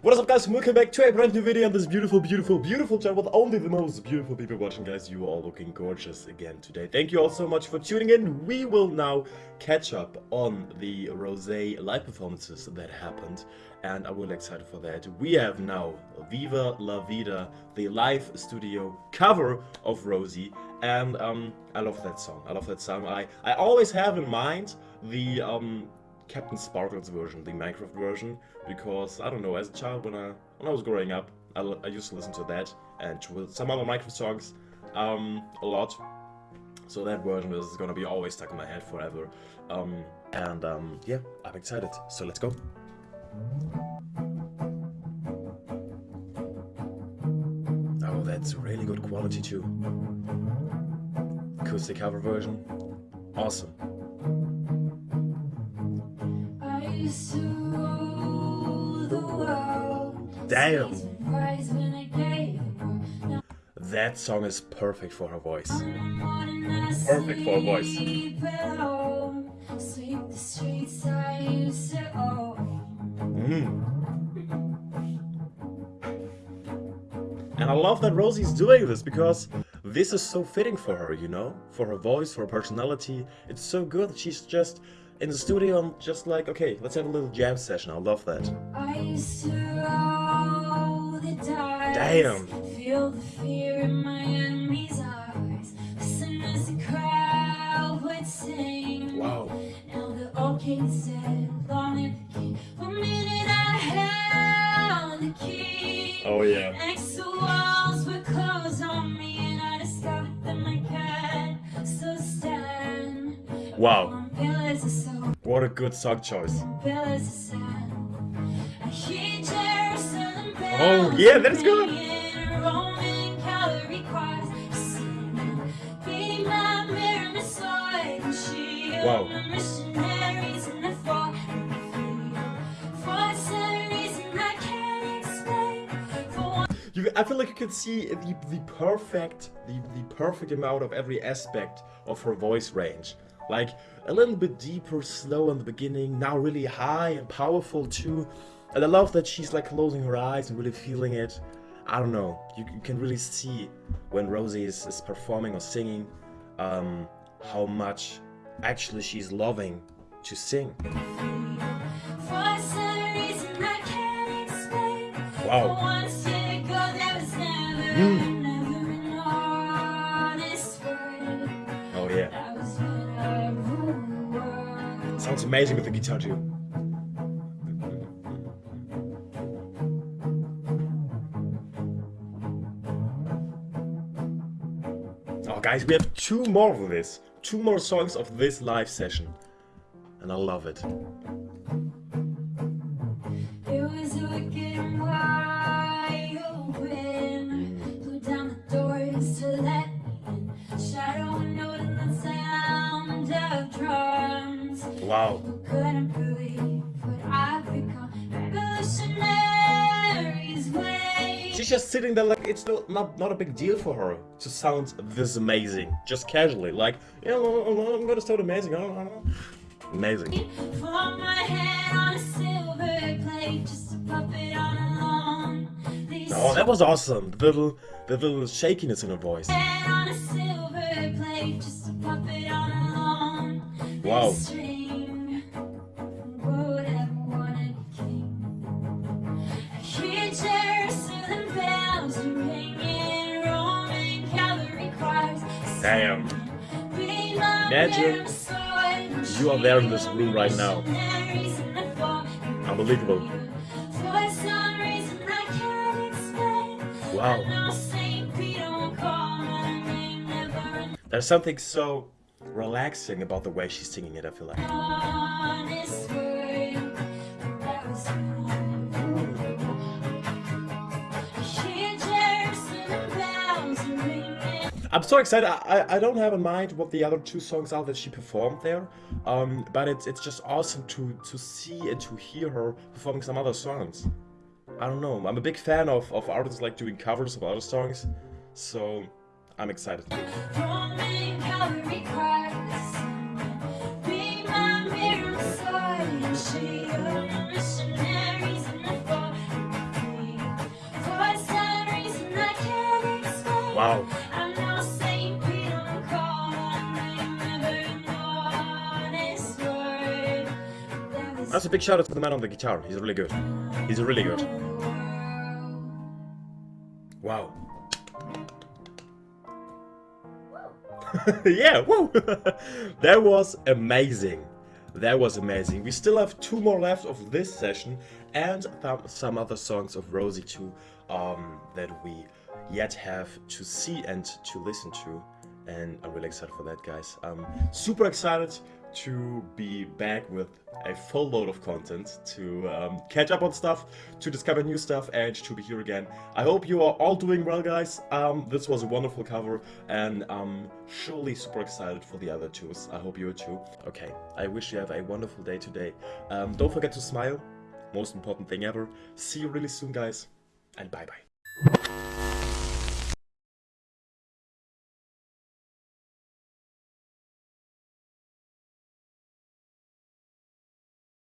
What is up guys, welcome back to a brand new video on this beautiful, beautiful, beautiful channel with only the most beautiful people watching guys. You are all looking gorgeous again today. Thank you all so much for tuning in. We will now catch up on the Rosé live performances that happened and I'm really excited for that. We have now Viva La Vida, the live studio cover of Rosie and um, I love that song. I love that song. I, I always have in mind the um, CaptainSparklez version, the Minecraft version, because I don't know, as a child when I when I was growing up, I, I used to listen to that and to some other Minecraft songs um, a lot. So that version is gonna be always stuck in my head forever. Um, and um, yeah, I'm excited. So let's go. Oh, that's really good quality too. Acoustic cover version, awesome. Damn! That song is perfect for her voice. Perfect for her voice. Mm. And I love that Rosie's doing this because this is so fitting for her, you know? For her voice, for her personality. It's so good. She's just in the studio I'm just like, okay, let's have a little jam session. I love that. Damn. Feel the fear in my enemy's eyes. Listen as the crowd would sing. Wow. Now the old king said, long live the king. One minute I held the key. Oh yeah. Next the walls were closed on me and I discovered that my cat still stand. Wow. What a good song choice. Oh yeah, that's good. Wow. I feel like you can see the, the perfect the, the perfect amount of every aspect of her voice range. Like a little bit deeper, slow in the beginning, now really high and powerful too. And I love that she's like closing her eyes and really feeling it. I don't know, you, you can really see when Rosie is, is performing or singing um, how much actually she's loving to sing. Wow. Mm. Oh yeah. Sounds amazing with the guitar too. Guys, we have two more of this. Two more songs of this live session. And I love it. Wow. She's just sitting there like it's not, not not a big deal for her to sound this amazing, just casually. Like, yeah, I'm gonna sound amazing. I don't, I don't Amazing. Oh, that was awesome. The little, the little shakiness in her voice. Wow. Damn. Imagine you are there in this room right now. Unbelievable. Wow. There's something so relaxing about the way she's singing it, I feel like. I'm so excited. I, I, don't have in mind what the other two songs are that she performed there, um, but it's it's just awesome to to see and to hear her performing some other songs. I don't know. I'm a big fan of of artists like doing covers of other songs, so I'm excited. Wow. That's a big shout out to the man on the guitar. He's really good. He's really good. Wow. yeah, woo! that was amazing. That was amazing. We still have two more left of this session and some other songs of Rosie too um, that we yet have to see and to listen to. And I'm really excited for that, guys. I'm super excited to be back with a full load of content to um, catch up on stuff, to discover new stuff, and to be here again. I hope you are all doing well, guys. Um, this was a wonderful cover, and I'm surely super excited for the other twos. I hope you are too. Okay, I wish you have a wonderful day today. Um, don't forget to smile. Most important thing ever. See you really soon, guys, and bye bye.